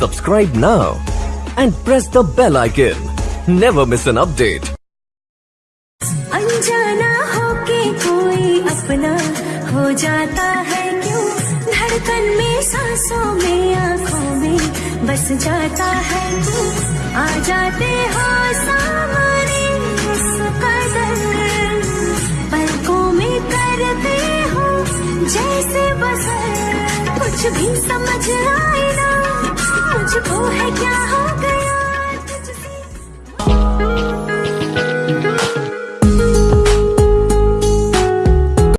Subscribe now and press the bell icon. Never miss an update. अनजाना होके कोई अपना हो जाता है क्यों धड़कन में, सांसों में, आँखों में बस जाता है क्यों आ जाते हो सामने पलकों में करते हो जैसे बसर कुछ भी समझ आए ना क्या हो गया